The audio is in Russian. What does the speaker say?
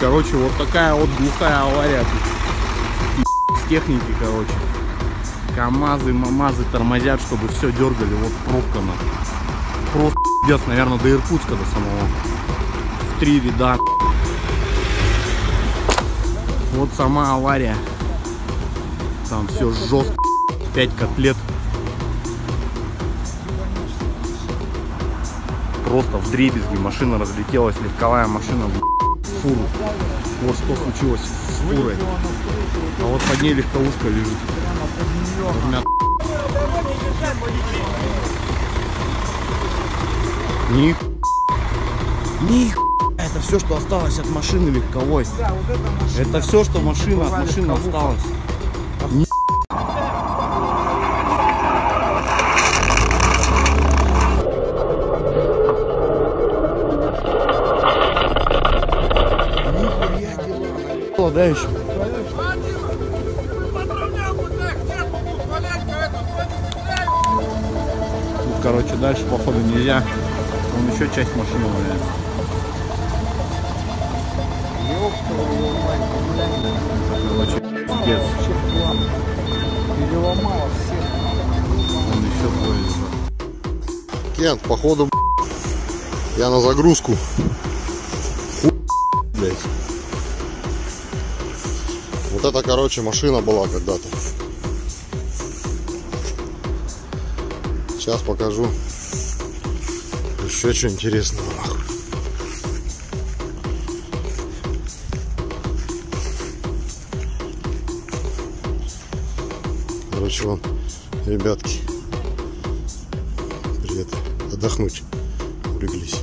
Короче, вот такая вот глухая авария тут. И с техники, короче. КамАЗы, МАМАЗы тормозят, чтобы все дергали. Вот пробка на. Просто пиздец, наверное, до Иркутска до самого. В три ряда. Вот сама авария. Там все жестко. Пять котлет. Просто в дребезги машина разлетелась, легковая машина фуру. Вот что случилось с фурой. А вот под ней легковушка лежит. Размят. Них. Них. Это все, что осталось от машины легковой. Это все, что машина от машины осталось. Ни- Нихуя да, еще? Короче, дальше, походу, нельзя. Вон еще часть машины валяется. Короче, пиздец. Он еще лежат. Кент, походу, я на загрузку. Блядь. Вот это, короче, машина была когда-то. Сейчас покажу еще что интересного. Короче, вам, ребятки, привет, отдохнуть улеглись.